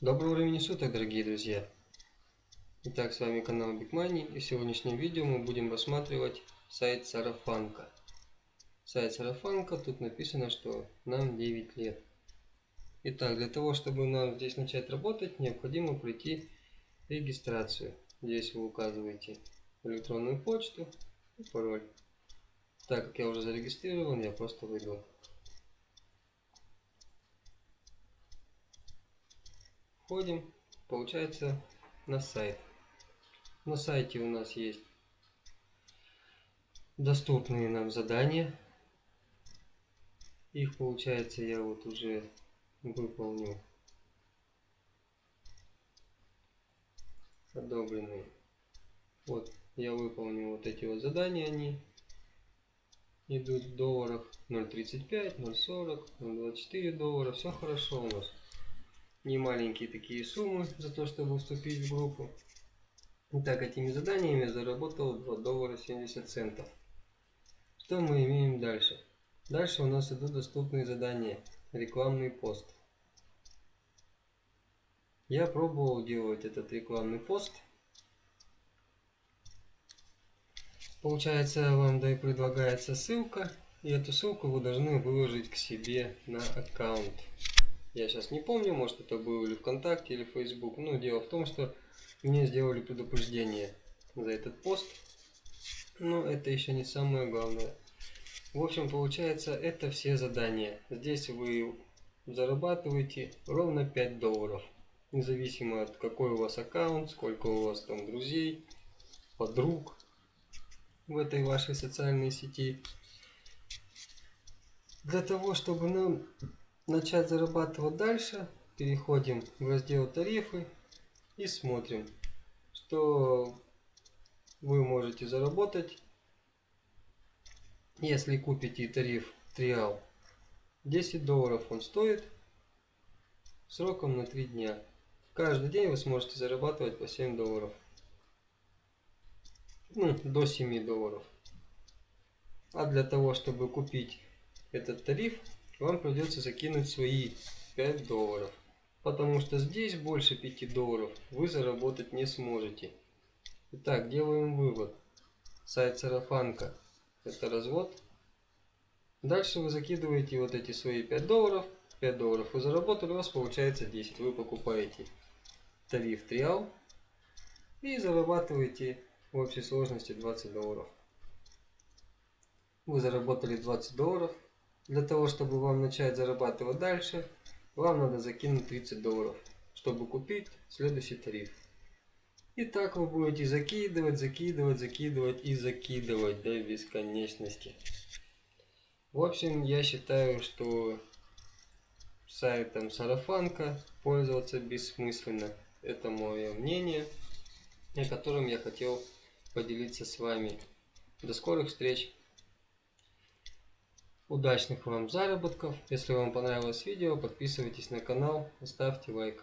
Доброго времени суток, дорогие друзья! Итак, с вами канал Big Money и в сегодняшнем видео мы будем рассматривать сайт Сарафанка. Сайт Сарафанка, тут написано, что нам 9 лет. Итак, для того, чтобы нам здесь начать работать, необходимо пройти регистрацию. Здесь вы указываете электронную почту и пароль. Так как я уже зарегистрирован, я просто выйду Входим, получается, на сайт. На сайте у нас есть доступные нам задания. Их, получается, я вот уже выполнил. Одобренные. Вот, я выполнил вот эти вот задания, они идут в долларах 0.35, 0.40, 0.24 доллара. Все хорошо у нас не маленькие такие суммы за то, чтобы вступить в группу. Итак, этими заданиями заработал 2 доллара 70 центов. Что мы имеем дальше? Дальше у нас идут доступные задания. Рекламный пост. Я пробовал делать этот рекламный пост. Получается, вам да и предлагается ссылка. И эту ссылку вы должны выложить к себе на аккаунт. Я сейчас не помню, может это было или ВКонтакте, или Facebook. Но дело в том, что мне сделали предупреждение за этот пост. Но это еще не самое главное. В общем, получается, это все задания. Здесь вы зарабатываете ровно 5 долларов. Независимо от какой у вас аккаунт, сколько у вас там друзей, подруг в этой вашей социальной сети. Для того, чтобы нам начать зарабатывать дальше, переходим в раздел тарифы и смотрим, что вы можете заработать, если купите тариф триал. 10 долларов он стоит, сроком на 3 дня. Каждый день вы сможете зарабатывать по 7 долларов. Ну, до 7 долларов. А для того, чтобы купить этот тариф, вам придется закинуть свои 5 долларов. Потому что здесь больше 5 долларов вы заработать не сможете. Итак, делаем вывод. Сайт Сарафанка это развод. Дальше вы закидываете вот эти свои 5 долларов. 5 долларов вы заработали, у вас получается 10. Вы покупаете тариф триал и зарабатываете в общей сложности 20 долларов. Вы заработали 20 долларов. Для того, чтобы вам начать зарабатывать дальше, вам надо закинуть 30 долларов, чтобы купить следующий тариф. И так вы будете закидывать, закидывать, закидывать и закидывать до бесконечности. В общем, я считаю, что сайтом Сарафанка пользоваться бессмысленно. Это мое мнение, о котором я хотел поделиться с вами. До скорых встреч! Удачных вам заработков. Если вам понравилось видео, подписывайтесь на канал, ставьте лайк.